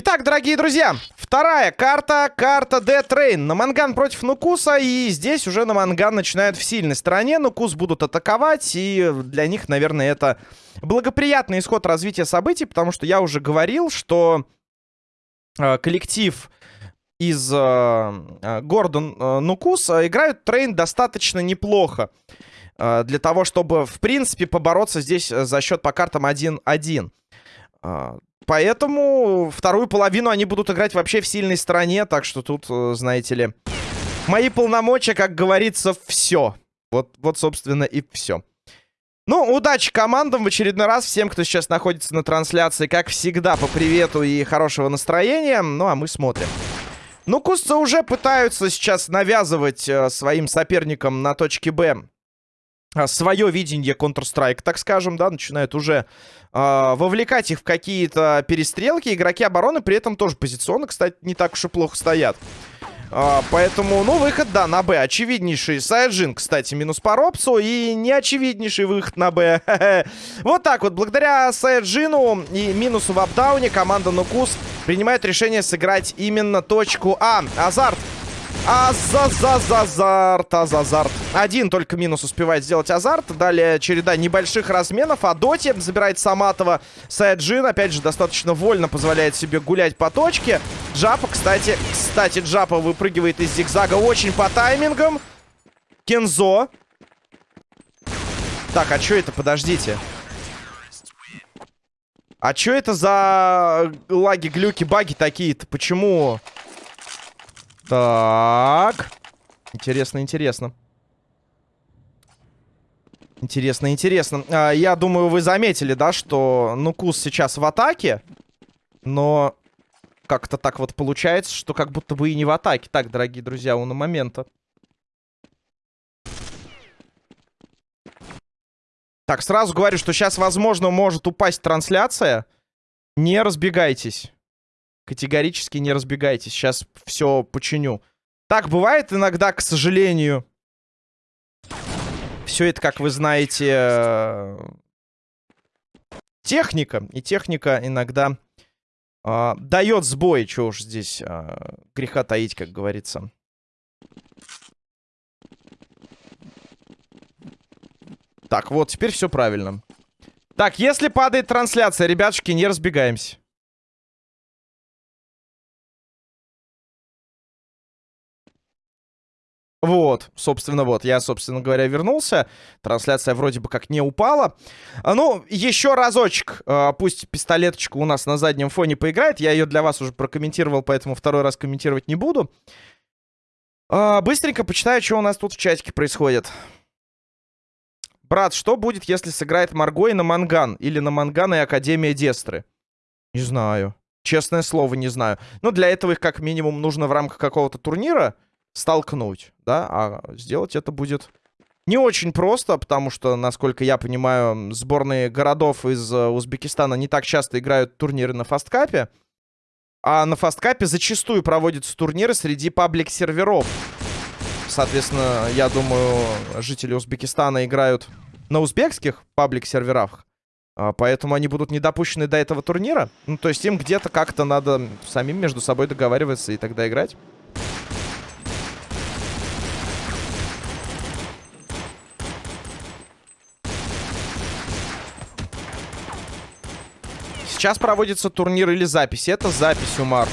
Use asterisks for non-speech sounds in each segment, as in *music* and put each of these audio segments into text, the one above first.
Итак, дорогие друзья, вторая карта, карта De Train. Наманган против Нукуса, и здесь уже Наманган начинают в сильной стороне. Нукус будут атаковать, и для них, наверное, это благоприятный исход развития событий, потому что я уже говорил, что э, коллектив из э, э города э, Нукус э, играют Train достаточно неплохо. Э, для того, чтобы, в принципе, побороться здесь за счет по картам 1-1. Поэтому вторую половину они будут играть вообще в сильной стороне. Так что тут, э, знаете ли, мои полномочия, как говорится, все. Вот, вот собственно, и все. Ну, удачи командам в очередной раз. Всем, кто сейчас находится на трансляции, как всегда, по привету и хорошего настроения. Ну, а мы смотрим. Ну, кусцы уже пытаются сейчас навязывать э, своим соперникам на точке Б а, свое видение Counter-Strike, так скажем, да, начинают уже э, вовлекать их в какие-то перестрелки. Игроки обороны при этом тоже позиционно, кстати, не так уж и плохо стоят. А, поэтому, ну, выход, да, на Б. Очевиднейший Сайджин, кстати, минус по Робсу. И неочевиднейший выход на Б. *laughs* вот так вот. Благодаря Сайджину и минусу в апдауне команда Нукус принимает решение сыграть именно точку А. Азарт Азазазазарт, Азазарт. Один только минус успевает сделать Азарт. Далее череда небольших разменов. А Доти забирает Саматова. Сайджин, опять же, достаточно вольно позволяет себе гулять по точке. Джапа, кстати, кстати, Джапа выпрыгивает из зигзага очень по таймингам. Кензо. Так, а что это? Подождите. А что это за лаги, глюки, баги такие-то? Почему... Так. Интересно, интересно. Интересно, интересно. А, я думаю, вы заметили, да, что Нукус сейчас в атаке. Но как-то так вот получается, что как будто бы и не в атаке. Так, дорогие друзья, у на момента. Так, сразу говорю, что сейчас, возможно, может упасть трансляция. Не разбегайтесь. Категорически не разбегайтесь. Сейчас все починю. Так бывает иногда, к сожалению. Все это, как вы знаете, э, техника. И техника иногда э, дает сбой. Чего уж здесь э, греха таить, как говорится. Так, вот, теперь все правильно. Так, если падает трансляция, ребятушки, не разбегаемся. Вот, собственно, вот, я, собственно говоря, вернулся. Трансляция вроде бы как не упала. А, ну, еще разочек. А, пусть пистолеточка у нас на заднем фоне поиграет. Я ее для вас уже прокомментировал, поэтому второй раз комментировать не буду. А, быстренько почитаю, что у нас тут в чатике происходит. Брат, что будет, если сыграет Марго и на Манган? Или на Манган и Академия Дестры? Не знаю. Честное слово, не знаю. Но для этого их как минимум нужно в рамках какого-то турнира столкнуть, да, а сделать это будет не очень просто, потому что, насколько я понимаю, сборные городов из э, Узбекистана не так часто играют турниры на фасткапе, а на фасткапе зачастую проводятся турниры среди паблик-серверов. Соответственно, я думаю, жители Узбекистана играют на узбекских паблик-серверах, а, поэтому они будут не допущены до этого турнира. Ну, то есть им где-то как-то надо самим между собой договариваться и тогда играть. Сейчас проводится турнир или запись. Это запись, Умар.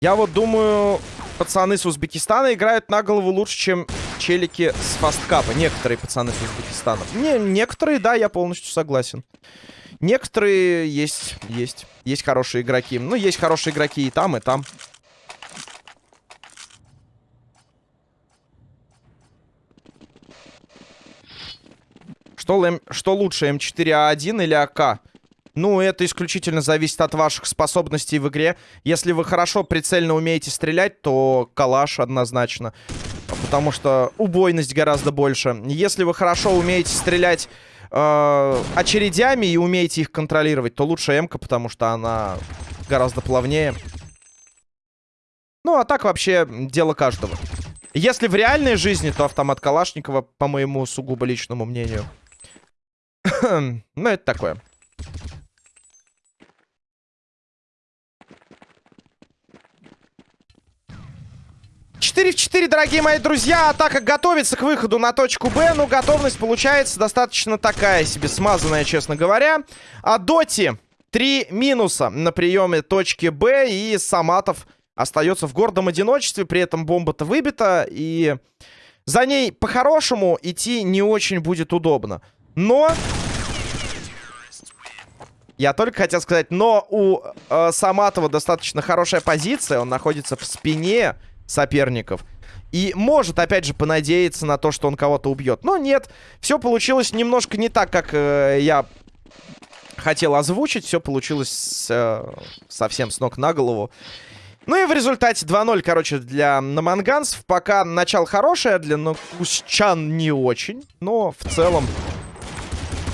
Я вот думаю, пацаны с Узбекистана играют на голову лучше, чем челики с фасткапа. Некоторые пацаны с Узбекистана. Не, некоторые, да, я полностью согласен. Некоторые есть, есть. Есть хорошие игроки. Ну, есть хорошие игроки и там, и там. Что, что лучше, М4А1 или АК? Ну, это исключительно зависит от ваших способностей в игре. Если вы хорошо прицельно умеете стрелять, то калаш однозначно. Потому что убойность гораздо больше. Если вы хорошо умеете стрелять э, очередями и умеете их контролировать, то лучше м потому что она гораздо плавнее. Ну, а так вообще дело каждого. Если в реальной жизни, то автомат Калашникова, по моему сугубо личному мнению. Ну, это такое. 4 в 4, дорогие мои друзья. Атака готовится к выходу на точку Б. Но готовность получается достаточно такая себе, смазанная, честно говоря. А Доти три минуса на приеме точки Б. И Саматов остается в гордом одиночестве. При этом бомба-то выбита. И за ней по-хорошему идти не очень будет удобно. Но... Я только хотел сказать, но у э, Саматова достаточно хорошая позиция. Он находится в спине соперников. И может, опять же, понадеяться на то, что он кого-то убьет. Но нет, все получилось немножко не так, как э, я хотел озвучить. Все получилось э, совсем с ног на голову. Ну и в результате 2-0, короче, для наманганцев. Пока начало хорошее, для накусчан не очень. Но в целом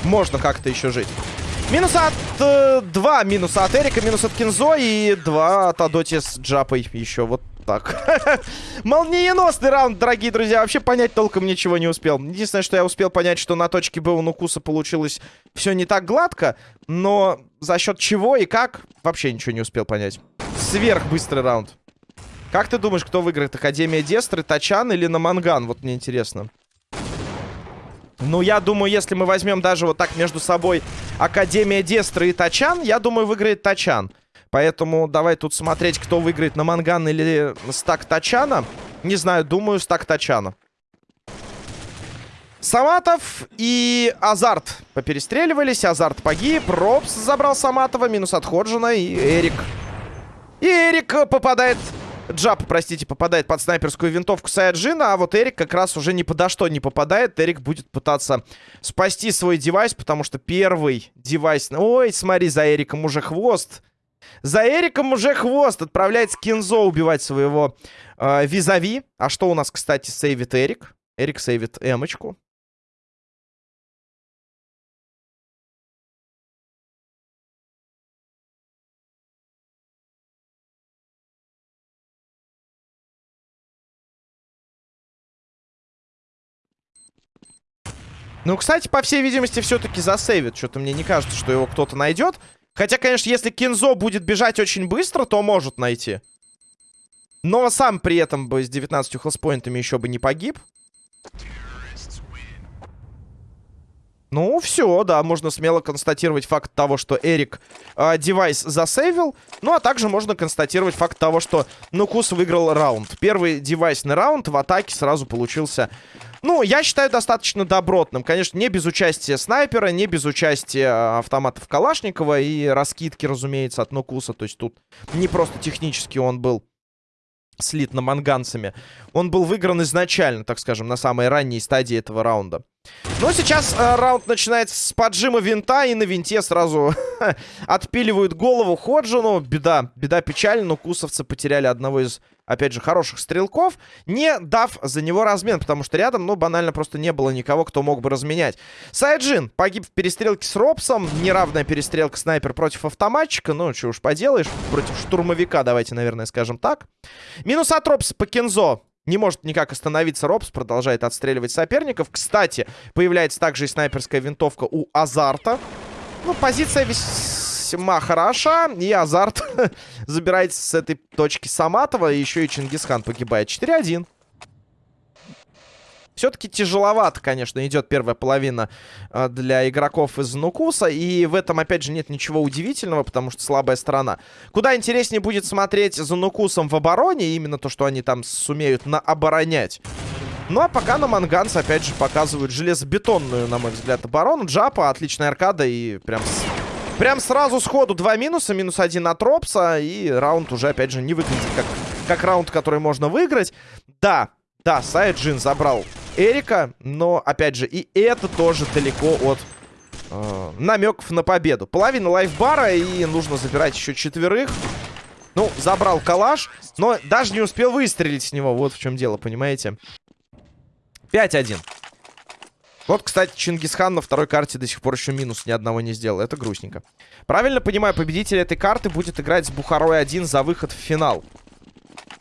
можно как-то еще жить. Минус от... Э, два минуса от Эрика, минус от Кинзо и два от Адоти с Джапой еще. Вот так. *laughs* Молниеносный раунд, дорогие друзья. Вообще понять толком ничего не успел. Единственное, что я успел понять, что на точке Б у Нукуса получилось все не так гладко. Но за счет чего и как, вообще ничего не успел понять. Сверхбыстрый раунд. Как ты думаешь, кто выиграет? Академия Дестры, Тачан или Наманган? Вот мне интересно. Ну, я думаю, если мы возьмем даже вот так между собой Академия Дестры и Тачан, я думаю, выиграет Тачан. Поэтому давай тут смотреть, кто выиграет на Манган или стак Тачана. Не знаю, думаю, стак Тачана. Саматов и Азарт поперестреливались. Азарт погиб. Робс забрал Саматова. Минус от Ходжина и Эрик. И Эрик попадает... Джаб, простите, попадает под снайперскую винтовку Саяджина, а вот Эрик как раз уже ни подо что не попадает. Эрик будет пытаться спасти свой девайс, потому что первый девайс... Ой, смотри, за Эриком уже хвост. За Эриком уже хвост. Отправляется Кинзо убивать своего э, визави. А что у нас, кстати, сейвит Эрик? Эрик сейвит эмочку. Ну, кстати, по всей видимости, все-таки засейвит. Что-то мне не кажется, что его кто-то найдет. Хотя, конечно, если Кинзо будет бежать очень быстро, то может найти. Но сам при этом бы с 19 хелспоинтами еще бы не погиб. Ну, все, да, можно смело констатировать факт того, что Эрик э, девайс засейвил. Ну, а также можно констатировать факт того, что Нукус выиграл раунд. Первый девайсный раунд в атаке сразу получился ну, я считаю достаточно добротным. Конечно, не без участия снайпера, не без участия а, автоматов Калашникова и раскидки, разумеется, от Нокуса. То есть тут не просто технически он был слит на манганцами. Он был выигран изначально, так скажем, на самой ранней стадии этого раунда. Но сейчас э, раунд начинается с поджима винта, и на винте сразу *laughs* отпиливают голову Ходжину. Беда, беда печаль, но кусовцы потеряли одного из опять же, хороших стрелков, не дав за него размен, потому что рядом, ну, банально просто не было никого, кто мог бы разменять. Сайджин погиб в перестрелке с Робсом, неравная перестрелка снайпер против автоматчика, ну, что уж поделаешь, против штурмовика, давайте, наверное, скажем так. Минус от Робса по Кензо. Не может никак остановиться Робс, продолжает отстреливать соперников. Кстати, появляется также и снайперская винтовка у Азарта. Ну, позиция весь весьма хороша. И Азарт *laughs* забирается с этой точки Саматова. Еще и Чингисхан погибает. 4-1. Все-таки тяжеловато, конечно, идет первая половина э, для игроков из Нукуса. И в этом, опять же, нет ничего удивительного, потому что слабая сторона. Куда интереснее будет смотреть за Нукусом в обороне, именно то, что они там сумеют наоборонять. Ну, а пока на Манганс, опять же, показывают железобетонную, на мой взгляд, оборону. Джапа, отличная аркада и прям Прям сразу сходу два минуса. Минус один от Ропса. И раунд уже, опять же, не выглядит как, как раунд, который можно выиграть. Да, да, Сайджин забрал Эрика. Но, опять же, и это тоже далеко от э, намеков на победу. Половина лайфбара. И нужно забирать еще четверых. Ну, забрал калаш. Но даже не успел выстрелить с него. Вот в чем дело, понимаете? 5-1. Вот, кстати, Чингисхан на второй карте до сих пор еще минус ни одного не сделал. Это грустненько. Правильно понимаю, победитель этой карты будет играть с Бухарой 1 за выход в финал.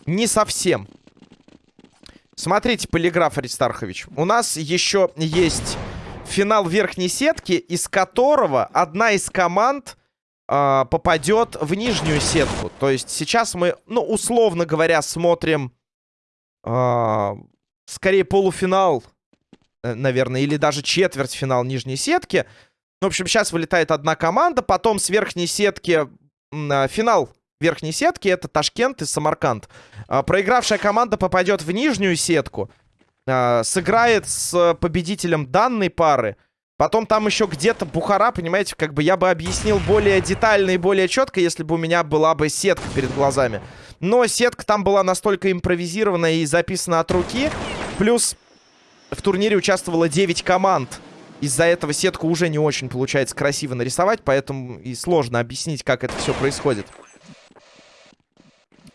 Не совсем. Смотрите, полиграф Аристархович. У нас еще есть финал верхней сетки, из которого одна из команд э, попадет в нижнюю сетку. То есть сейчас мы, ну, условно говоря, смотрим э, скорее полуфинал, э, наверное, или даже четвертьфинал нижней сетки. В общем, сейчас вылетает одна команда, потом с верхней сетки э, финал верхней сетки это Ташкент и Самарканд. Э, проигравшая команда попадет в нижнюю сетку, э, сыграет с победителем данной пары. Потом там еще где-то Бухара, понимаете, как бы я бы объяснил более детально и более четко, если бы у меня была бы сетка перед глазами. Но сетка там была настолько импровизированная и записана от руки. Плюс в турнире участвовало 9 команд. Из-за этого сетку уже не очень получается красиво нарисовать, поэтому и сложно объяснить, как это все происходит.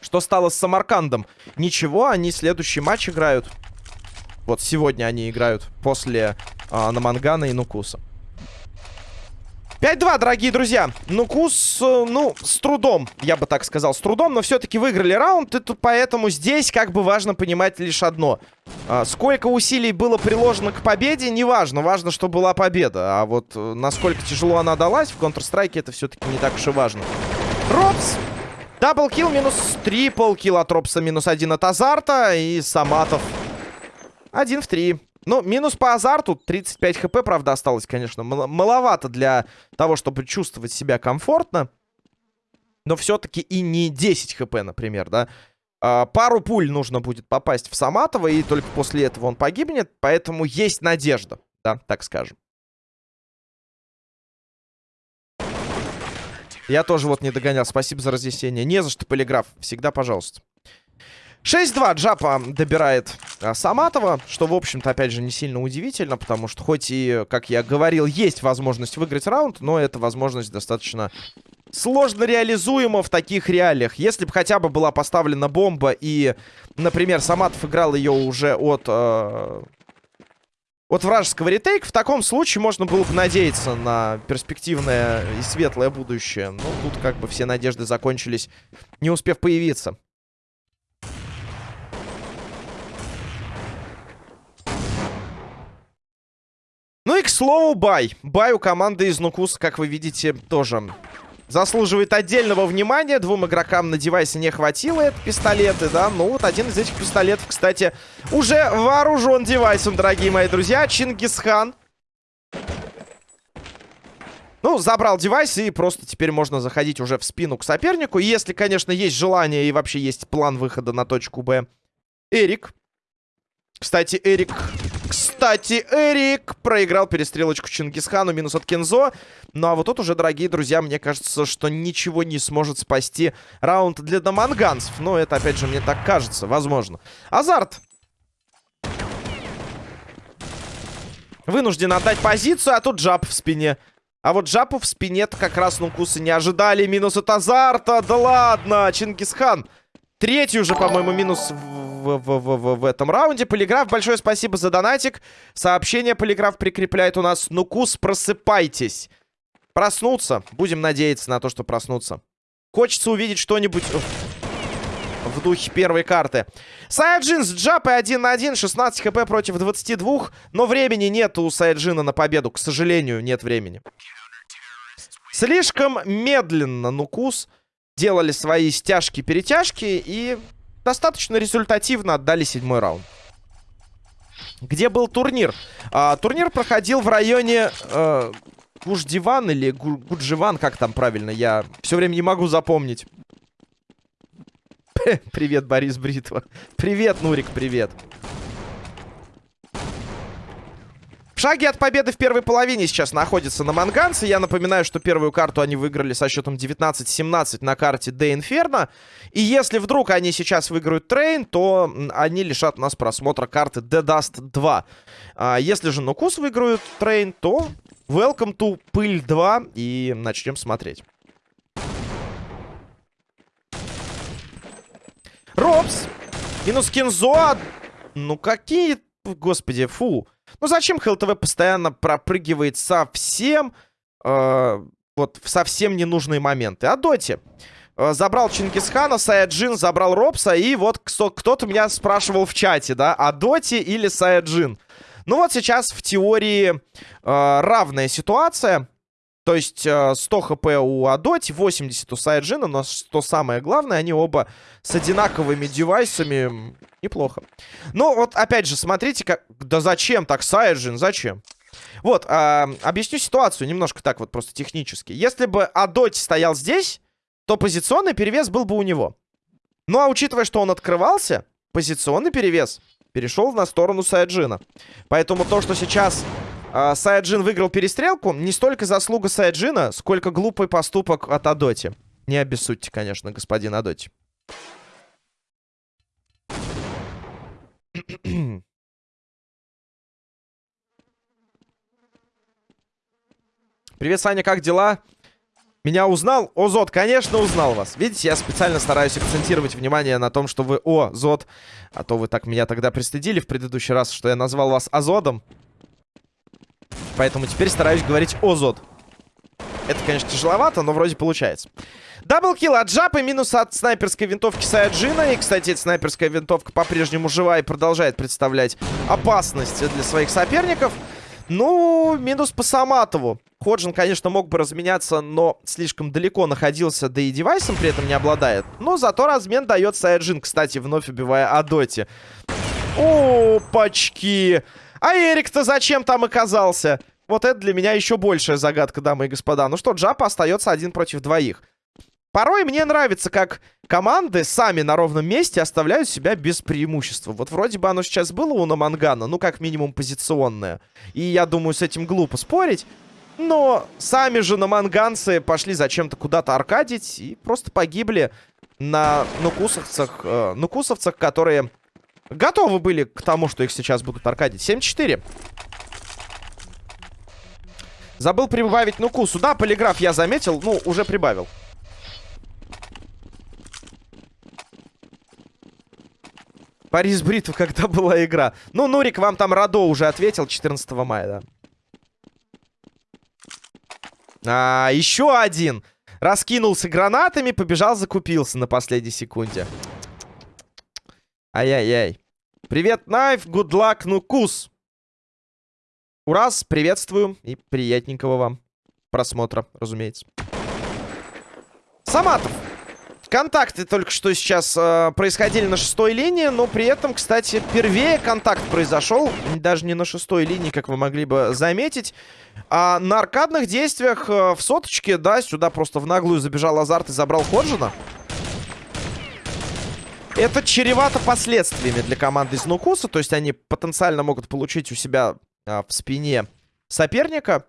Что стало с Самаркандом? Ничего, они следующий матч играют. Вот сегодня они играют после а, Намангана и Нукуса. 5-2, дорогие друзья. Нукус, э, ну, с трудом, я бы так сказал, с трудом, но все-таки выиграли раунд, и тут поэтому здесь как бы важно понимать лишь одно. А, сколько усилий было приложено к победе, не важно. Что была победа. А вот э, насколько тяжело она далась в Counter-Strike, это все-таки не так уж и важно. Ропс! Даблкил минус трипл килл от Ропса, минус один от Азарта и Саматов. Один в три. Ну, минус по азарту. 35 хп, правда, осталось, конечно. Мал маловато для того, чтобы чувствовать себя комфортно. Но все-таки и не 10 хп, например, да. А, пару пуль нужно будет попасть в Саматова, и только после этого он погибнет. Поэтому есть надежда, да, так скажем. Я тоже вот не догонял. Спасибо за разъяснение. Не за что, полиграф. Всегда пожалуйста. 6-2 Джапа добирает а, Саматова, что, в общем-то, опять же, не сильно удивительно, потому что хоть и, как я говорил, есть возможность выиграть раунд, но эта возможность достаточно сложно реализуема в таких реалиях. Если бы хотя бы была поставлена бомба и, например, Саматов играл ее уже от... Э, от вражеского ретейка, в таком случае можно было бы надеяться на перспективное и светлое будущее. Но тут как бы все надежды закончились, не успев появиться. Ну и, к слову, бай. Бай у команды из Нукус, как вы видите, тоже заслуживает отдельного внимания. Двум игрокам на девайсе не хватило это пистолеты, да. Ну вот один из этих пистолетов, кстати, уже вооружен девайсом, дорогие мои друзья. Чингисхан. Ну, забрал девайс, и просто теперь можно заходить уже в спину к сопернику. Если, конечно, есть желание и вообще есть план выхода на точку Б. Эрик. Кстати, Эрик кстати, Эрик проиграл перестрелочку Чингисхану, минус от Кензо. Ну а вот тут уже, дорогие друзья, мне кажется, что ничего не сможет спасти раунд для доманганцев. Но это, опять же, мне так кажется, возможно. Азарт. Вынужден отдать позицию, а тут джап в спине. А вот джапу в спине-то как раз нукусы не ожидали. Минус от Азарта. Да ладно, Чингисхан. Третий уже, по-моему, минус в, в, в, в этом раунде. Полиграф, большое спасибо за донатик. Сообщение Полиграф прикрепляет у нас. Нукус, просыпайтесь. Проснуться. Будем надеяться на то, что проснуться. Хочется увидеть что-нибудь в духе первой карты. Саяджин с джапой 1 на 1, 16 хп против 22. Но времени нет у Саяджина на победу. К сожалению, нет времени. Слишком медленно Нукус делали свои стяжки-перетяжки и достаточно результативно отдали седьмой раунд. Где был турнир? А, турнир проходил в районе э, Гуждиван или Гу Гудживан, как там правильно, я все время не могу запомнить. *laughs* Привет, Борис Бритва. Привет, Нурик, привет. Шаги от победы в первой половине сейчас находятся наманганцы. Я напоминаю, что первую карту они выиграли со счетом 19-17 на карте De Inferno. И если вдруг они сейчас выиграют Train, то они лишат нас просмотра карты De Dust 2. А если же Нукус выиграют Train, то Welcome to Пыль 2 и начнем смотреть. Робс. Минус Кинзо. Ну какие... Господи, фу. Ну зачем ХЛТВ постоянно пропрыгивает совсем... Э, вот в совсем ненужные моменты? А Доте. Э, забрал Чингисхана, Саяджин забрал Робса. И вот кто-то меня спрашивал в чате, да, а Доти или Саяджин? Ну вот сейчас в теории э, равная ситуация. То есть э, 100 хп у Адоти, 80 у Саяджина, но что самое главное, они оба с одинаковыми девайсами. Неплохо. Ну вот опять же, смотрите, как... Да зачем так, Саяджин, зачем? Вот, э, объясню ситуацию немножко так вот просто технически. Если бы Адоти стоял здесь, то позиционный перевес был бы у него. Ну а учитывая, что он открывался, позиционный перевес перешел на сторону Саяджина. Поэтому то, что сейчас э, Саяджин выиграл перестрелку, не столько заслуга Саяджина, сколько глупый поступок от Адоти. Не обессудьте, конечно, господин Адоти. *clears throat* Привет, Саня, как дела? Меня узнал? О, Зод, конечно, узнал вас. Видите, я специально стараюсь акцентировать внимание на том, что вы О, Зод. А то вы так меня тогда пристыдили в предыдущий раз, что я назвал вас Азодом. Поэтому теперь стараюсь говорить О, Зод. Это, конечно, тяжеловато, но вроде получается. Даблкил от Джапа, минус от снайперской винтовки Саяджина. И, кстати, эта снайперская винтовка по-прежнему жива и продолжает представлять опасность для своих соперников. Ну, минус по Саматову. Ходжин, конечно, мог бы разменяться, но слишком далеко находился, да и девайсом при этом не обладает. Но зато размен дает Саяджин, кстати, вновь убивая Адоти. Опачки! А Эрик-то зачем там оказался? Вот это для меня еще большая загадка, дамы и господа. Ну что, Джапа остается один против двоих. Порой мне нравится, как команды сами на ровном месте оставляют себя без преимущества. Вот вроде бы оно сейчас было у Намангана, ну как минимум позиционное. И я думаю, с этим глупо спорить. Но сами же наманганцы пошли зачем-то куда-то аркадить и просто погибли на нукусовцах, э, нукусовцах, которые готовы были к тому, что их сейчас будут аркадить. 7-4. Забыл прибавить нукусу. Да, полиграф я заметил, ну, уже прибавил. Парис Бритв, когда была игра. Ну, Нурик, вам там Радо уже ответил 14 мая, да. А, еще один. Раскинулся гранатами, побежал, закупился на последней секунде. Ай-яй-яй. Привет, Найф, good luck, ну кус. Ураз, приветствую и приятненького вам просмотра, разумеется. Саматов. Контакты только что сейчас э, происходили на шестой линии, но при этом, кстати, первее контакт произошел. Даже не на шестой линии, как вы могли бы заметить. А на аркадных действиях э, в соточке, да, сюда просто в наглую забежал Азарт и забрал Ходжина. Это чревато последствиями для команды из Нукуса. То есть они потенциально могут получить у себя в спине соперника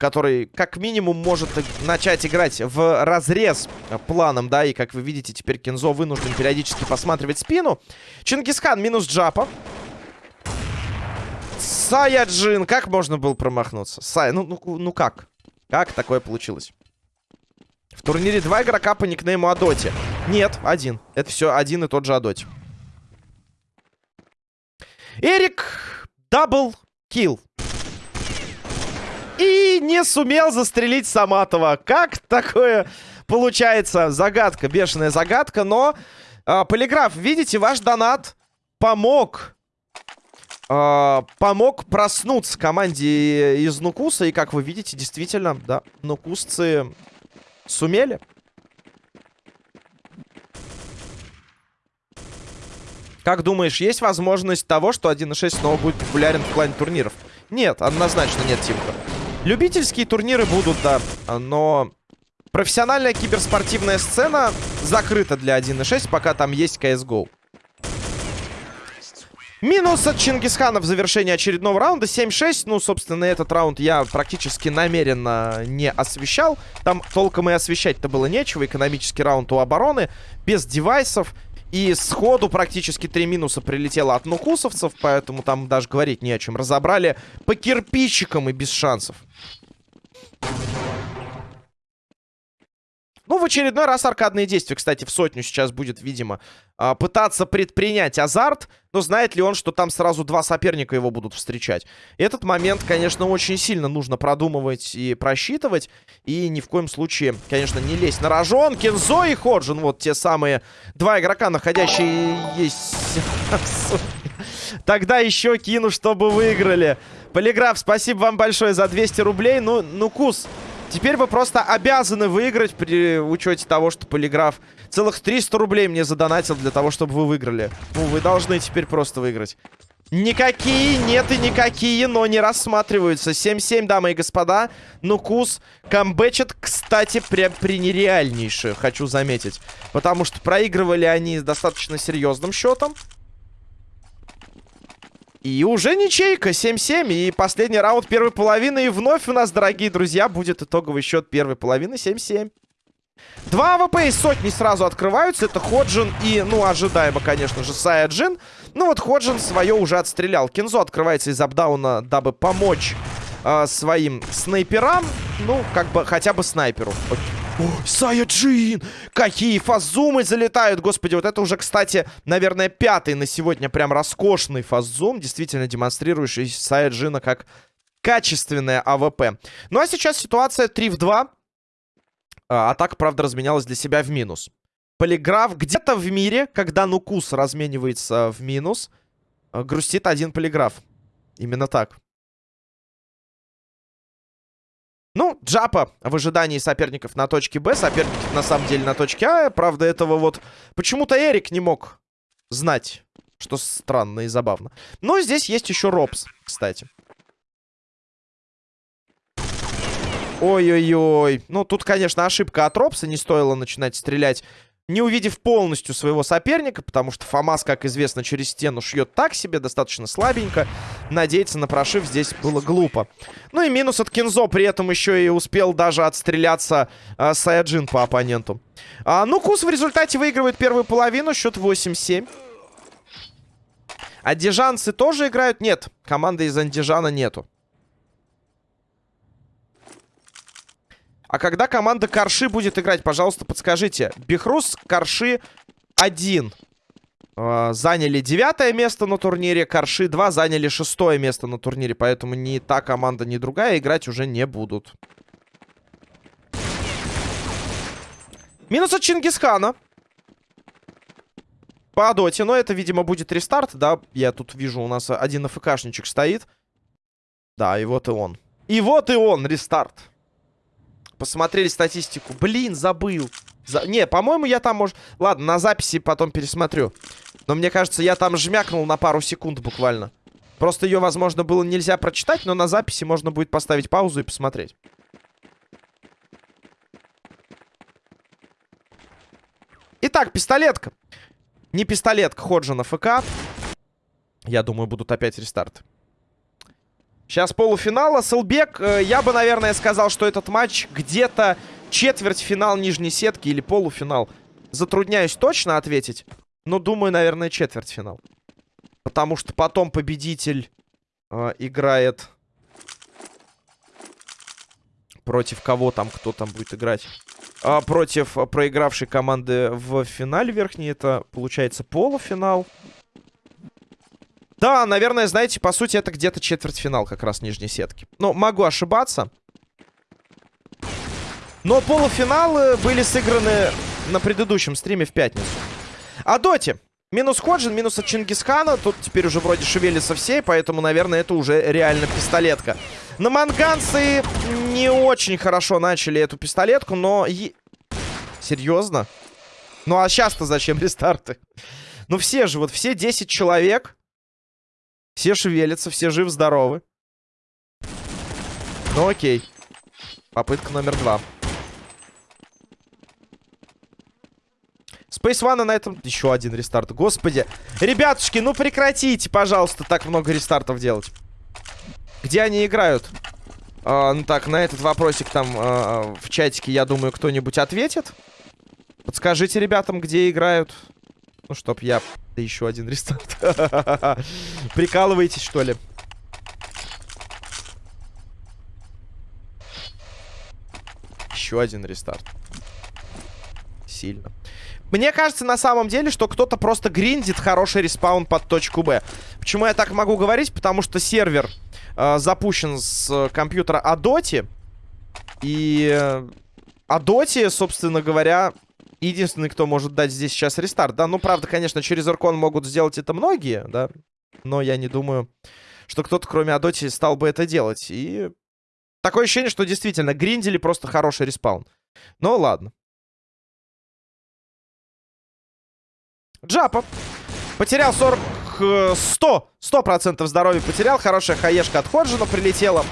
который как минимум может начать играть в разрез планом, да, и как вы видите, теперь Кензо вынужден периодически посматривать спину. Чингисхан минус Джапа. Саяджин, как можно было промахнуться? Сай, ну, ну, ну как? Как такое получилось? В турнире два игрока по никнейму Адоти. Нет, один. Это все один и тот же Адоти. Эрик, double kill. И не сумел застрелить Саматова. Как такое получается? Загадка, бешеная загадка. Но, э, Полиграф, видите, ваш донат помог... Э, помог проснуться команде из Нукуса. И, как вы видите, действительно, да, нукусцы сумели. Как думаешь, есть возможность того, что 1.6 снова будет популярен в плане турниров? Нет, однозначно нет, Тимка. Любительские турниры будут, да, но профессиональная киберспортивная сцена закрыта для 1.6, пока там есть CSGO. Минус от Чингисхана в завершении очередного раунда. 7-6. Ну, собственно, этот раунд я практически намеренно не освещал. Там толком и освещать-то было нечего. Экономический раунд у обороны. Без девайсов. И сходу практически три минуса прилетело от нукусовцев, поэтому там даже говорить не о чем. Разобрали по кирпичикам и без шансов. Ну, в очередной раз аркадные действия, кстати, в сотню сейчас будет, видимо, а, пытаться предпринять азарт. Но знает ли он, что там сразу два соперника его будут встречать? Этот момент, конечно, очень сильно нужно продумывать и просчитывать. И ни в коем случае, конечно, не лезть на рожон. Кензо и Ходжин, вот те самые два игрока, находящие есть... *laughs* Тогда еще кину, чтобы выиграли. Полиграф, спасибо вам большое за 200 рублей. Ну, ну, Кус, Теперь вы просто обязаны выиграть при учете того, что Полиграф целых 300 рублей мне задонатил для того, чтобы вы выиграли. Ну, вы должны теперь просто выиграть. Никакие, нет и никакие, но не рассматриваются. 7-7, дамы и господа. Нукус камбэчит, кстати, прям при нереальнейшее, хочу заметить. Потому что проигрывали они с достаточно серьезным счетом. И уже ничейка, 7-7. И последний раунд первой половины. И вновь у нас, дорогие друзья, будет итоговый счет первой половины 7-7. Два АВП из сотни сразу открываются. Это Ходжин и, ну, ожидаемо, конечно же, Саяджин. Ну вот Ходжин свое уже отстрелял. Кинзо открывается из апдауна, дабы помочь э, своим снайперам. Ну, как бы, хотя бы снайперу. О, Саяджин! Какие фастзумы залетают! Господи, вот это уже, кстати, наверное, пятый на сегодня прям роскошный фастзум, действительно демонстрирующий Саяджина как качественное АВП. Ну а сейчас ситуация 3 в 2. А, атака, правда, разменялась для себя в минус. Полиграф где-то в мире, когда Нукус разменивается в минус, э, грустит один полиграф. Именно так. Ну, Джапа в ожидании соперников на точке Б. Соперники на самом деле на точке А. Правда, этого вот почему-то Эрик не мог знать. Что странно и забавно. Но здесь есть еще Робс, кстати. Ой-ой-ой. Ну, тут, конечно, ошибка от Робса. Не стоило начинать стрелять не увидев полностью своего соперника, потому что Фомас, как известно, через стену шьет так себе, достаточно слабенько. Надеяться на прошив здесь было глупо. Ну и минус от Кинзо, при этом еще и успел даже отстреляться э, Саяджин по оппоненту. А, ну, Кус в результате выигрывает первую половину, счет 8-7. Андижанцы тоже играют? Нет, команды из Андижана нету. А когда команда Корши будет играть, пожалуйста, подскажите. Бехрус, Корши 1. Э, заняли девятое место на турнире. Корши 2 заняли шестое место на турнире. Поэтому ни та команда, ни другая играть уже не будут. Минус от Чингисхана. По доте. Но это, видимо, будет рестарт, да? Я тут вижу, у нас один АФКшничек стоит. Да, и вот и он. И вот и он, рестарт посмотрели статистику. Блин, забыл. За... Не, по-моему, я там, может... Ладно, на записи потом пересмотрю. Но мне кажется, я там жмякнул на пару секунд буквально. Просто ее, возможно, было нельзя прочитать, но на записи можно будет поставить паузу и посмотреть. Итак, пистолетка. Не пистолетка, Ходжина ФК. Я думаю, будут опять рестарты. Сейчас полуфинал. Селбек, э, я бы, наверное, сказал, что этот матч где-то четвертьфинал нижней сетки или полуфинал. Затрудняюсь точно ответить. Но думаю, наверное, четвертьфинал. Потому что потом победитель э, играет... Против кого там, кто там будет играть? А, против проигравшей команды в финале верхней. Это, получается, полуфинал. Да, наверное, знаете, по сути, это где-то четвертьфинал как раз нижней сетки. Но могу ошибаться. Но полуфиналы были сыграны на предыдущем стриме в пятницу. А доте. Минус Ходжин, минус от Чингисхана. Тут теперь уже вроде шевелится все, поэтому, наверное, это уже реально пистолетка. На манганцы не очень хорошо начали эту пистолетку, но... Е... Серьезно? Ну а сейчас-то зачем *laughs* рестарты? Ну все же, вот все 10 человек все шевелятся, все жив-здоровы. Ну окей. Попытка номер два. Space One на этом... Еще один рестарт. Господи. Ребятушки, ну прекратите, пожалуйста, так много рестартов делать. Где они играют? А, ну так, на этот вопросик там а, в чатике, я думаю, кто-нибудь ответит. Подскажите ребятам, где играют. Ну, чтоб я... Да еще один рестарт. *laughs* Прикалываетесь, что ли? Еще один рестарт. сильно. Мне кажется, на самом деле, что кто-то просто гриндит хороший респаун под точку Б. Почему я так могу говорить? Потому что сервер э, запущен с компьютера Адоти. И э, Адоти, собственно говоря, единственный, кто может дать здесь сейчас рестарт. Да, ну, правда, конечно, через Аркон могут сделать это многие, да. Но я не думаю, что кто-то, кроме Адоти, стал бы это делать. И такое ощущение, что действительно гриндили просто хороший респаун. Ну, ладно. Джапа. Потерял 40... 100. 100% здоровья потерял. Хорошая хаешка от Ходжина прилетела.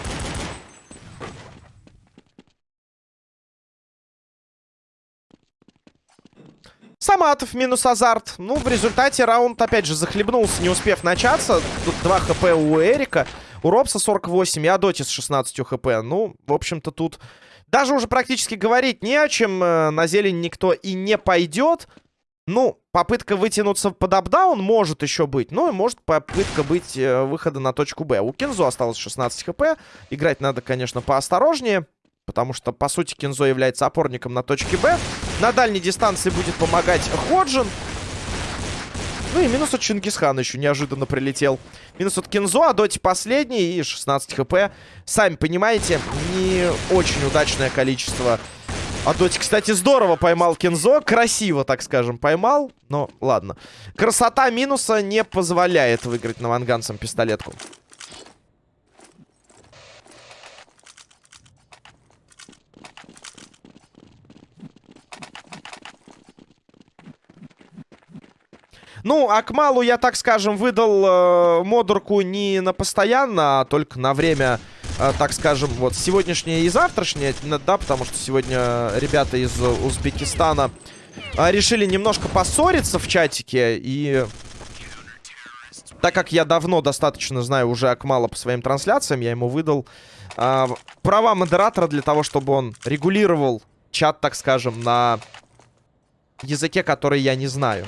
Саматов минус азарт. Ну, в результате раунд, опять же, захлебнулся, не успев начаться. Тут 2 хп у Эрика. У Робса 48 и Адоти с 16 хп. Ну, в общем-то, тут даже уже практически говорить не о чем. Э, на зелень никто и не пойдет. Ну, попытка вытянуться под апдаун может еще быть. Ну, и может попытка быть э, выхода на точку Б. У Кинзо осталось 16 хп. Играть надо, конечно, поосторожнее. Потому что, по сути, Кинзо является опорником на точке Б. На дальней дистанции будет помогать Ходжин. Ну и минус от Чингисхана еще неожиданно прилетел. Минус от Кинзо, а Доти последний и 16 хп. Сами понимаете, не очень удачное количество а Доти, кстати, здорово поймал Кензо. Красиво, так скажем, поймал. Но ладно. Красота минуса не позволяет выиграть наванганцам пистолетку. Ну, Акмалу я, так скажем, выдал э, модурку не на постоянно, а только на время а, так скажем, вот сегодняшнее и завтрашнее, да, потому что сегодня ребята из Узбекистана а, решили немножко поссориться в чатике, и так как я давно достаточно знаю уже Акмала по своим трансляциям, я ему выдал а, права модератора для того, чтобы он регулировал чат, так скажем, на языке, который я не знаю.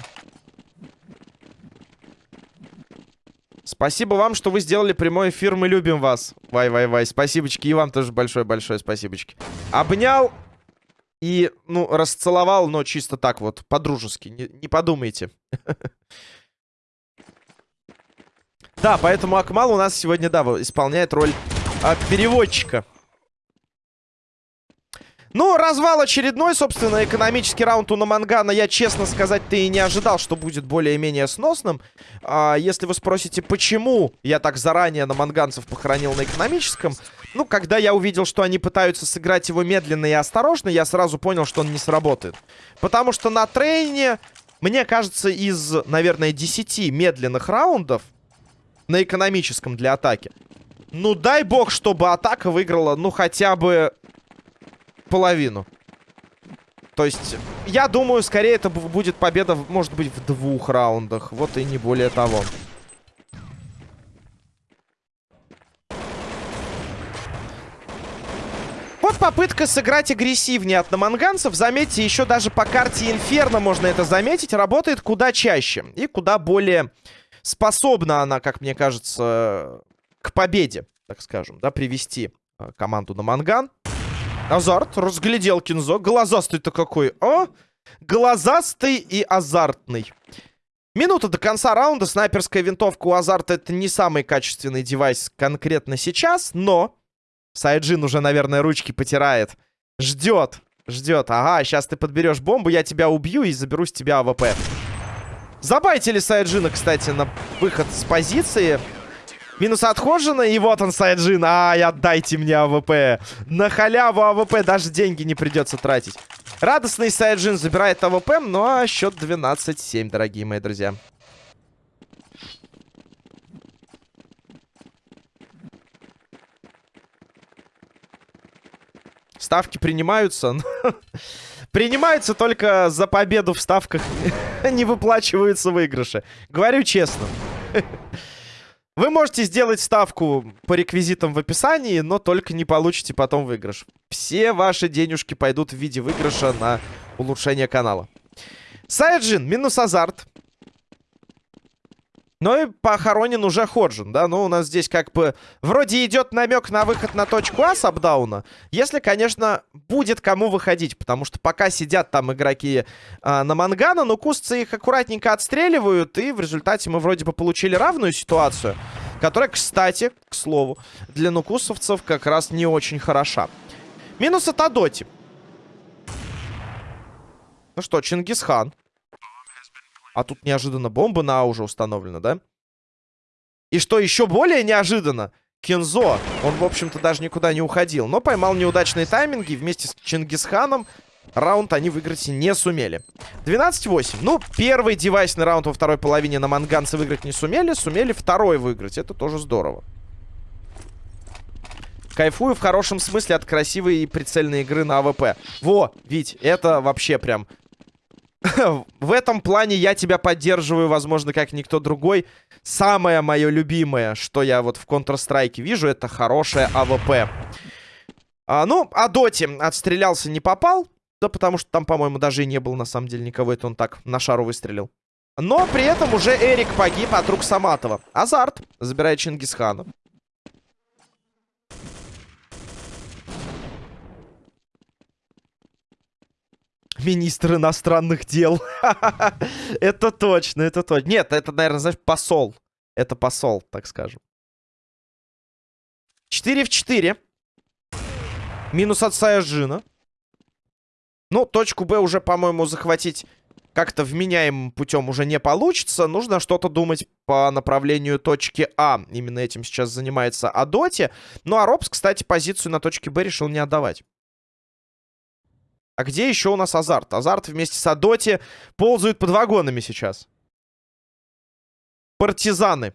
Спасибо вам, что вы сделали прямой эфир. Мы любим вас. Вай-вай-вай. Спасибочки. И вам тоже большое-большое спасибочки. Обнял и, ну, расцеловал, но чисто так вот, по-дружески. Не, не подумайте. *laughs* Да, поэтому Акмал у нас сегодня, да, исполняет роль а, переводчика. Ну, развал очередной, собственно, экономический раунд у Намангана. Я, честно сказать, ты и не ожидал, что будет более-менее сносным. А, если вы спросите, почему я так заранее наманганцев похоронил на экономическом, ну, когда я увидел, что они пытаются сыграть его медленно и осторожно, я сразу понял, что он не сработает. Потому что на трейне, мне кажется, из, наверное, 10 медленных раундов на экономическом для атаки, ну, дай бог, чтобы атака выиграла, ну, хотя бы половину. То есть, я думаю, скорее это будет победа, может быть, в двух раундах. Вот и не более того. Вот попытка сыграть агрессивнее от наманганцев. Заметьте, еще даже по карте Инферно можно это заметить. Работает куда чаще. И куда более способна она, как мне кажется, к победе, так скажем, да, привести э, команду Наманган. Азарт, разглядел Кинзо. Глазастый-то какой, а? Глазастый и азартный. Минута до конца раунда. Снайперская винтовка у Азарта это не самый качественный девайс конкретно сейчас, но... Сайджин уже, наверное, ручки потирает. Ждет, ждет. Ага, сейчас ты подберешь бомбу, я тебя убью и заберу с тебя АВП. Забайтили Сайджина, кстати, на выход с позиции. Минус от Ходжина, и вот он, Сайджин. Ай, отдайте мне АВП. На халяву АВП даже деньги не придется тратить. Радостный Сайджин забирает АВП, а счет 12-7, дорогие мои друзья. Ставки принимаются. *laughs* Принимаются только за победу в ставках. *laughs* Не выплачиваются выигрыши. Говорю честно. *laughs* Вы можете сделать ставку по реквизитам в описании, но только не получите потом выигрыш. Все ваши денежки пойдут в виде выигрыша на улучшение канала. Сайджин, минус азарт. Ну и похоронен уже Ходжин, да? Ну, у нас здесь как бы вроде идет намек на выход на точку А с апдауна. Если, конечно, будет кому выходить. Потому что пока сидят там игроки а, на Мангана, но кусцы их аккуратненько отстреливают. И в результате мы вроде бы получили равную ситуацию. Которая, кстати, к слову, для нукусовцев как раз не очень хороша. Минус от Адоти. Ну что, Чингисхан. А тут неожиданно бомба на А уже установлена, да? И что еще более неожиданно, Кензо, он, в общем-то, даже никуда не уходил, но поймал неудачные тайминги вместе с Чингисханом раунд они выиграть не сумели. 12-8. Ну, первый девайсный раунд во второй половине на манганцы выиграть не сумели, сумели второй выиграть. Это тоже здорово. Кайфую в хорошем смысле от красивой и прицельной игры на АВП. Во, Вить, это вообще прям *laughs* в этом плане я тебя поддерживаю, возможно, как никто другой. Самое мое любимое, что я вот в Counter-Strike вижу, это хорошая АВП. А, ну, а Доти отстрелялся, не попал. Да потому что там, по-моему, даже и не было на самом деле никого. Это он так на шару выстрелил. Но при этом уже Эрик погиб от рук Саматова. Азарт забирает Чингисхана. Министр иностранных дел. *laughs* это точно, это точно. Нет, это, наверное, знаешь, посол. Это посол, так скажем. 4 в 4. Минус от Саяжина. Ну, точку Б уже, по-моему, захватить как-то вменяемым путем уже не получится. Нужно что-то думать по направлению точки А. Именно этим сейчас занимается Адоти. Ну, а Робс, кстати, позицию на точке Б решил не отдавать. А где еще у нас Азарт? Азарт вместе с Адоти ползают под вагонами сейчас. Партизаны.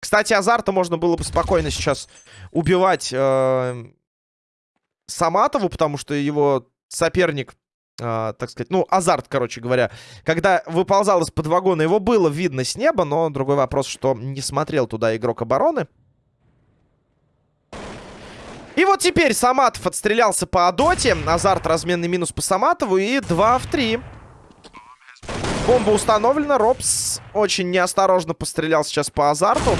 Кстати, Азарта можно было бы спокойно сейчас убивать э, Саматову, потому что его соперник, э, так сказать, ну, Азарт, короче говоря, когда выползал из-под вагона, его было видно с неба, но другой вопрос, что не смотрел туда игрок обороны. И вот теперь Саматов отстрелялся по Адоте. Азарт разменный минус по Саматову. И 2 в 3. Бомба установлена. Робс очень неосторожно пострелял сейчас по Азарту.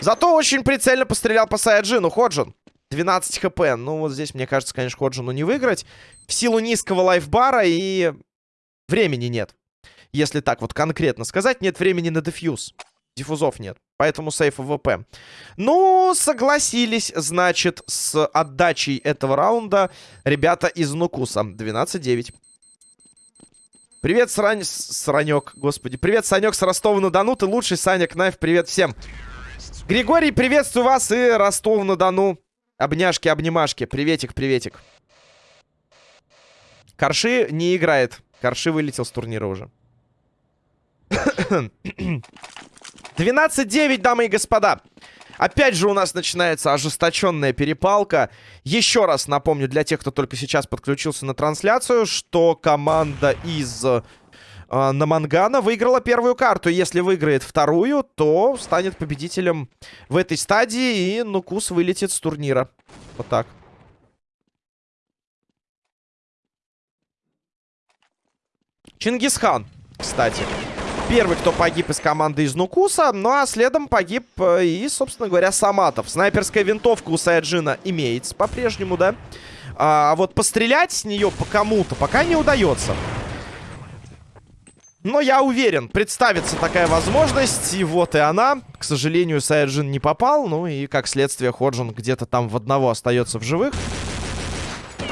Зато очень прицельно пострелял по Саяджину. Ходжин. 12 хп. Ну, вот здесь, мне кажется, конечно, Ходжину не выиграть. В силу низкого лайфбара и времени нет. Если так вот конкретно сказать, нет времени на дефьюз. Диффузов нет. Поэтому сейф ВП. Ну, согласились, значит, с отдачей этого раунда ребята из Нукуса. 12-9. Привет, Срань... Сранек, господи. Привет, Санек с Ростова-на-Дону. Ты лучший, Саня Кнайф. Привет всем. Григорий, приветствую вас и Ростов-на-Дону. Обняшки, обнимашки. Приветик, приветик. Корши не играет. Корши вылетел с турнира уже. 12-9, дамы и господа. Опять же у нас начинается ожесточенная перепалка. Еще раз напомню для тех, кто только сейчас подключился на трансляцию, что команда из э, Намангана выиграла первую карту. Если выиграет вторую, то станет победителем в этой стадии, и Нукус вылетит с турнира. Вот так. Чингисхан, кстати. Первый, кто погиб из команды из Нукуса. Ну а следом погиб э, и, собственно говоря, Саматов. Снайперская винтовка у Саяджина имеется по-прежнему, да? А вот пострелять с нее по кому-то пока не удается. Но я уверен, представится такая возможность. И вот и она. К сожалению, Саяджин не попал. Ну и, как следствие, Ходжин где-то там в одного остается в живых.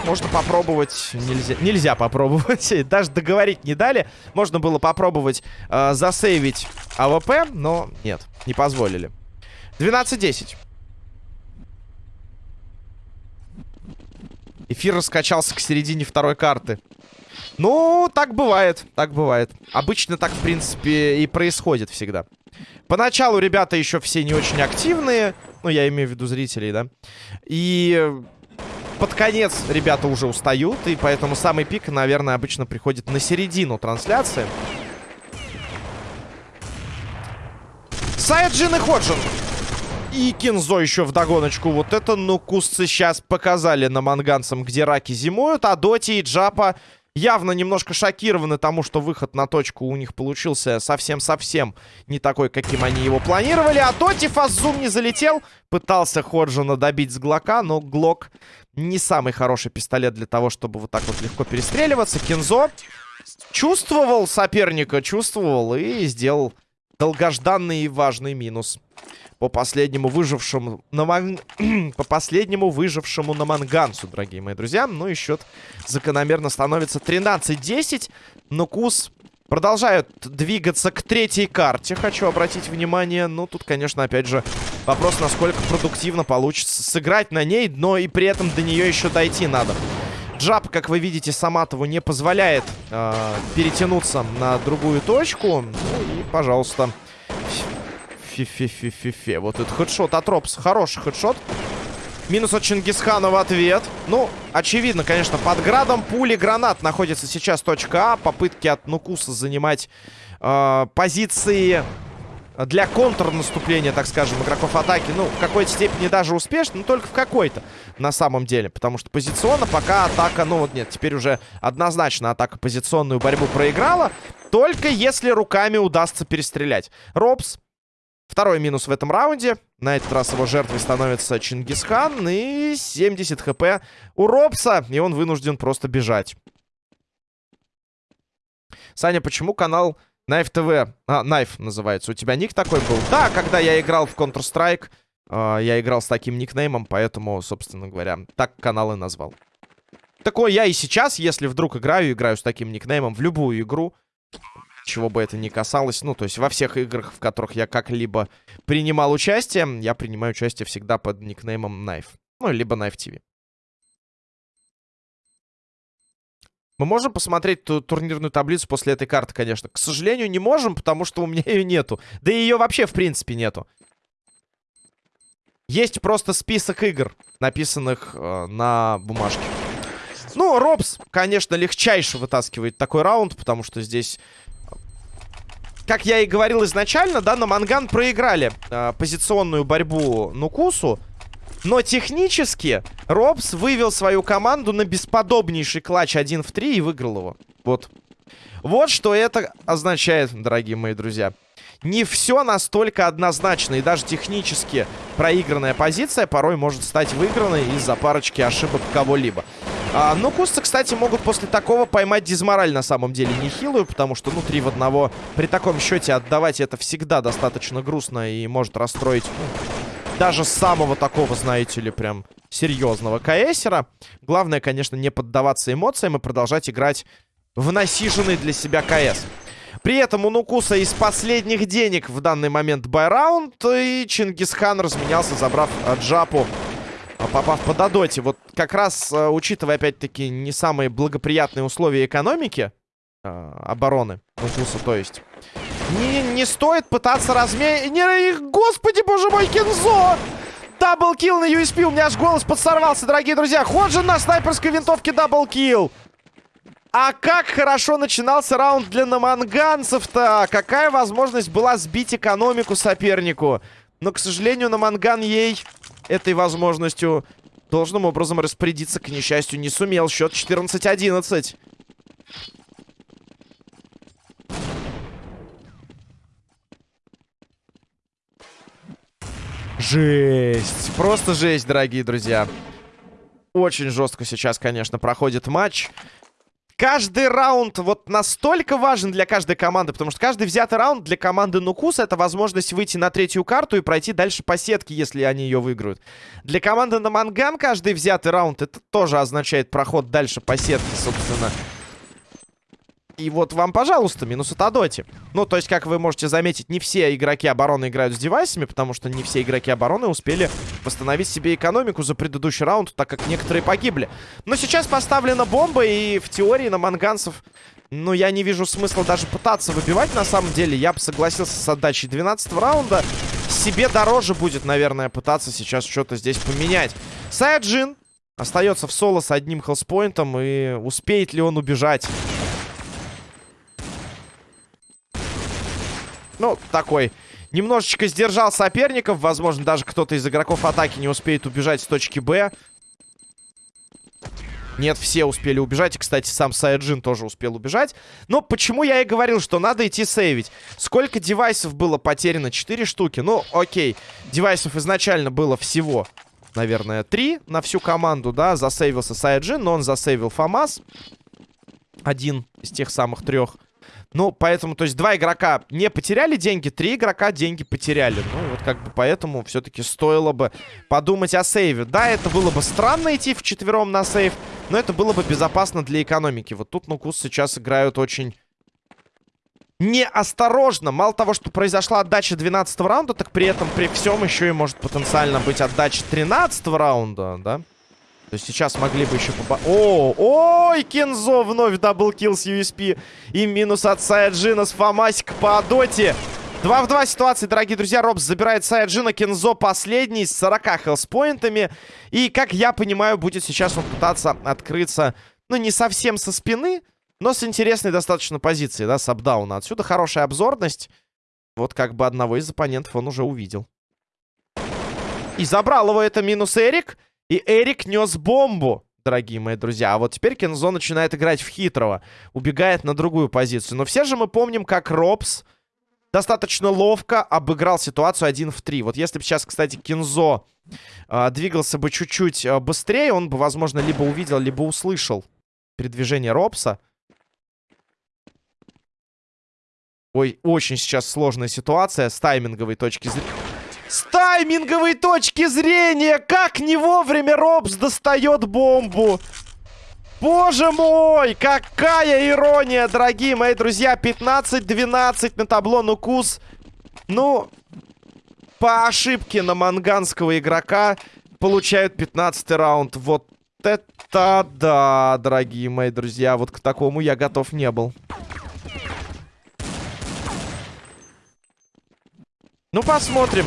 Можно попробовать... Нельзя, нельзя попробовать. *laughs* Даже договорить не дали. Можно было попробовать э, засейвить АВП, но нет, не позволили. 12-10. Эфир раскачался к середине второй карты. Ну, так бывает, так бывает. Обычно так, в принципе, и происходит всегда. Поначалу ребята еще все не очень активные. Ну, я имею в виду зрителей, да. И под конец ребята уже устают, и поэтому самый пик, наверное, обычно приходит на середину трансляции. Саяджин и Ходжин. И Кинзо еще в догоночку. Вот это, ну, кусцы сейчас показали на манганцам, где раки зимуют. А Доти и Джапа явно немножко шокированы тому, что выход на точку у них получился совсем-совсем не такой, каким они его планировали. А Доти фаззум не залетел. Пытался Ходжина добить с Глока, но Глок не самый хороший пистолет для того, чтобы вот так вот легко перестреливаться. Кинзо чувствовал соперника, чувствовал и сделал долгожданный и важный минус по последнему выжившему на ман... *clears throat* по последнему выжившему на Мангансу, дорогие мои друзья. Ну и счет закономерно становится 13-10. Но Кус продолжают двигаться к третьей карте, хочу обратить внимание. Ну, тут, конечно, опять же, вопрос, насколько продуктивно получится сыграть на ней, но и при этом до нее еще дойти надо. Джаб, как вы видите, Саматову не позволяет э, перетянуться на другую точку. Ну и, пожалуйста, Фи-фи-фи-фи-фи. Вот этот headshot от Ропс. Хороший headshot. Минус от Чингисхана в ответ. Ну, очевидно, конечно, под градом пули гранат находится сейчас точка А. Попытки от Нукуса занимать э, позиции для контрнаступления, так скажем, игроков атаки. Ну, в какой-то степени даже успешно, но только в какой-то, на самом деле. Потому что позиционно пока атака, ну вот нет, теперь уже однозначно атака позиционную борьбу проиграла. Только если руками удастся перестрелять. Робс Второй минус в этом раунде. На этот раз его жертвой становится Чингисхан. И 70 хп у Робса. И он вынужден просто бежать. Саня, почему канал Knife TV... А, Knife называется. У тебя ник такой был? Да, когда я играл в Counter-Strike, э, я играл с таким никнеймом, поэтому, собственно говоря, так канал и назвал. Такое я и сейчас, если вдруг играю, играю с таким никнеймом в любую игру чего бы это ни касалось. Ну, то есть во всех играх, в которых я как-либо принимал участие, я принимаю участие всегда под никнеймом Knife. Ну, либо Knife TV. Мы можем посмотреть ту турнирную таблицу после этой карты, конечно. К сожалению, не можем, потому что у меня ее нету. Да и ее вообще, в принципе, нету. Есть просто список игр, написанных э, на бумажке. Ну, Робс, конечно, легчайше вытаскивает такой раунд, потому что здесь как я и говорил изначально, да, на Манган проиграли э, позиционную борьбу Нукусу. Но технически Робс вывел свою команду на бесподобнейший клатч 1 в 3 и выиграл его. Вот. Вот что это означает, дорогие мои друзья. Не все настолько однозначно. И даже технически проигранная позиция порой может стать выигранной из-за парочки ошибок кого-либо. А, ну, кусты, кстати, могут после такого поймать дизмораль на самом деле нехилую, потому что, ну, 3 в одного при таком счете отдавать это всегда достаточно грустно и может расстроить ну, даже самого такого, знаете ли, прям серьезного КСера. Главное, конечно, не поддаваться эмоциям и продолжать играть в насиженный для себя КС. При этом у Нукуса из последних денег в данный момент buy round, и Чингисхан разменялся, забрав Джапу а, попав по Додоте. Вот как раз, э, учитывая, опять-таки, не самые благоприятные условия экономики, э, обороны, Нукуса, то есть, не, не стоит пытаться разменить... Господи, боже мой, Кензо! Double kill на USP, у меня аж голос подсорвался, дорогие друзья. Ходжин на снайперской винтовке double kill. А как хорошо начинался раунд для наманганцев-то. Какая возможность была сбить экономику сопернику. Но, к сожалению, наманган ей этой возможностью должным образом распорядиться, к несчастью, не сумел. Счет 14-11. Жесть. Просто жесть, дорогие друзья. Очень жестко сейчас, конечно, проходит матч каждый раунд вот настолько важен для каждой команды, потому что каждый взятый раунд для команды Нукус это возможность выйти на третью карту и пройти дальше по сетке, если они ее выиграют. Для команды на Манган каждый взятый раунд это тоже означает проход дальше по сетке, собственно. И вот вам, пожалуйста, минус от Адоти. Ну, то есть, как вы можете заметить, не все игроки обороны играют с девайсами, потому что не все игроки обороны успели восстановить себе экономику за предыдущий раунд, так как некоторые погибли. Но сейчас поставлена бомба, и в теории на манганцев, ну, я не вижу смысла даже пытаться выбивать, на самом деле. Я бы согласился с отдачей 12 раунда. Себе дороже будет, наверное, пытаться сейчас что-то здесь поменять. Саяджин остается в соло с одним хелспоинтом, и успеет ли он убежать? Ну, такой... Немножечко сдержал соперников. Возможно, даже кто-то из игроков атаки не успеет убежать с точки Б. Нет, все успели убежать. И, кстати, сам Сайджин тоже успел убежать. Но почему я и говорил, что надо идти сейвить? Сколько девайсов было потеряно? Четыре штуки. Ну, окей. Девайсов изначально было всего, наверное, три на всю команду, да. Засейвился Сайджин, но он засейвил Фамас. Один из тех самых трех. Ну, поэтому, то есть, два игрока не потеряли деньги, три игрока деньги потеряли. Ну, вот как бы поэтому все-таки стоило бы подумать о сейве. Да, это было бы странно идти в четвером на сейв, но это было бы безопасно для экономики. Вот тут Нукус сейчас играют очень неосторожно. Мало того, что произошла отдача 12 раунда, так при этом при всем еще и может потенциально быть отдача 13 раунда, да? То есть сейчас могли бы еще поба... О, ой, Кензо вновь double kill с USP. И минус от Саяджина с Фомасик по доте. 2 в 2 ситуации, дорогие друзья. Робс забирает Саяджина. Кензо последний с 40 хелспоинтами. И, как я понимаю, будет сейчас он пытаться открыться, ну, не совсем со спины, но с интересной достаточно позиции, да, с апдауна. Отсюда хорошая обзорность. Вот как бы одного из оппонентов он уже увидел. И забрал его это минус Эрик. И Эрик нес бомбу, дорогие мои друзья. А вот теперь Кензо начинает играть в хитрого. Убегает на другую позицию. Но все же мы помним, как Робс достаточно ловко обыграл ситуацию 1 в 3. Вот если бы сейчас, кстати, Кензо э, двигался бы чуть-чуть э, быстрее, он бы, возможно, либо увидел, либо услышал передвижение Робса. Ой, очень сейчас сложная ситуация с тайминговой точки зрения. С тайминговой точки зрения, как не вовремя Робс достает бомбу. Боже мой, какая ирония, дорогие мои друзья. 15-12 на табло Нукус. Ну, по ошибке на манганского игрока получают 15 раунд. Вот это да, дорогие мои друзья. Вот к такому я готов не был. Ну, посмотрим.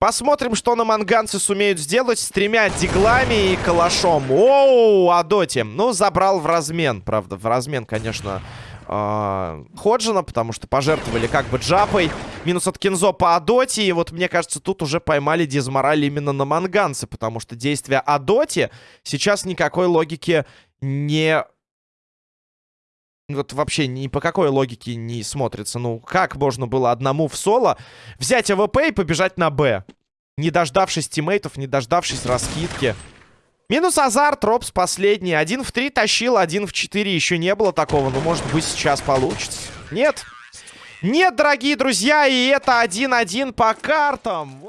Посмотрим, что на манганцы сумеют сделать с тремя диглами и калашом. Оу, Адоти. Ну, забрал в размен. Правда, в размен, конечно, э Ходжина, потому что пожертвовали как бы джапой. Минус от Кинзо по Адоти. И вот, мне кажется, тут уже поймали дизмораль именно на манганцы, потому что действия Адоти сейчас никакой логики не вот вообще ни по какой логике не смотрится. Ну, как можно было одному в соло взять АВП и побежать на Б? Не дождавшись тиммейтов, не дождавшись раскидки. Минус азарт, Робс последний. Один в три тащил, один в четыре еще не было такого. Но, может быть, сейчас получится. Нет. Нет, дорогие друзья, и это 1-1 по картам.